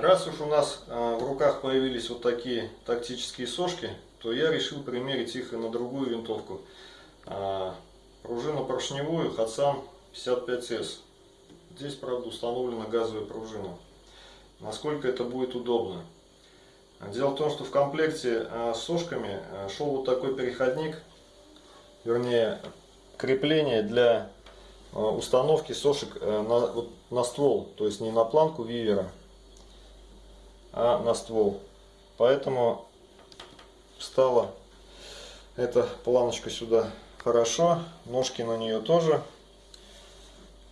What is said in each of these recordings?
Раз уж у нас э, в руках появились вот такие тактические сошки, то я решил примерить их и на другую винтовку. Э, пружину поршневую Hatsan 55S. Здесь, правда, установлена газовая пружина. Насколько это будет удобно. Дело в том, что в комплекте э, с сошками шел вот такой переходник, вернее, крепление для установки сошек на, на ствол, то есть не на планку вивера, а на ствол. Поэтому встала эта планочка сюда хорошо, ножки на нее тоже.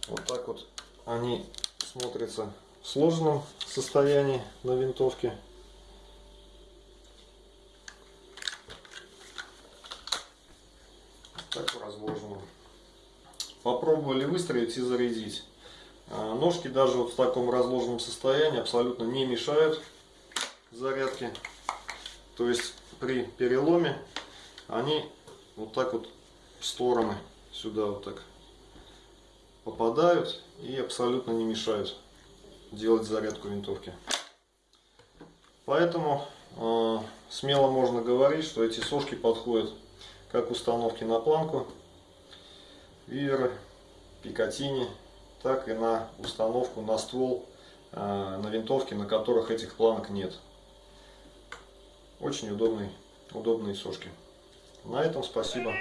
Вот так вот они смотрятся в сложенном состоянии на винтовке. Так разложенном. Попробовали выстроить и зарядить. А, ножки даже вот в таком разложенном состоянии абсолютно не мешают зарядке. То есть при переломе они вот так вот в стороны сюда вот так попадают и абсолютно не мешают делать зарядку винтовки. Поэтому э, смело можно говорить, что эти сошки подходят как установки на планку, виверы, пикатини, так и на установку на ствол э, на винтовке, на которых этих планок нет. Очень удобные, удобные сошки. На этом спасибо.